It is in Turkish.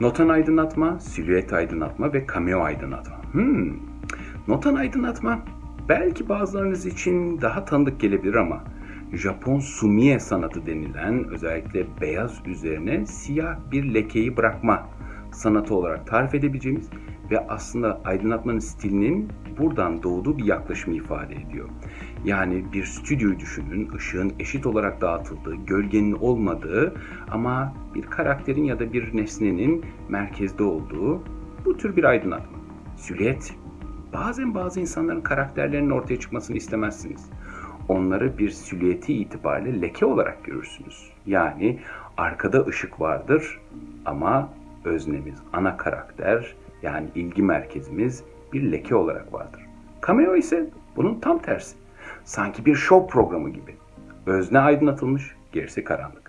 Notan aydınlatma, silüet aydınlatma ve cameo aydınlatma. Hmm. Notan aydınlatma belki bazılarınız için daha tanıdık gelebilir ama Japon sumie sanatı denilen özellikle beyaz üzerine siyah bir lekeyi bırakma sanatı olarak tarif edebileceğimiz ve aslında aydınlatmanın stilinin buradan doğduğu bir yaklaşımı ifade ediyor. Yani bir stüdyoyu düşünün, ışığın eşit olarak dağıtıldığı, gölgenin olmadığı ama bir karakterin ya da bir nesnenin merkezde olduğu bu tür bir aydınlatma. Silüet, bazen bazı insanların karakterlerinin ortaya çıkmasını istemezsiniz. Onları bir silüeti itibariyle leke olarak görürsünüz. Yani arkada ışık vardır ama öznemiz, ana karakter yani ilgi merkezimiz bir leke olarak vardır. Cameo ise bunun tam tersi. Sanki bir show programı gibi. Özne aydınlatılmış, gerisi karanlık.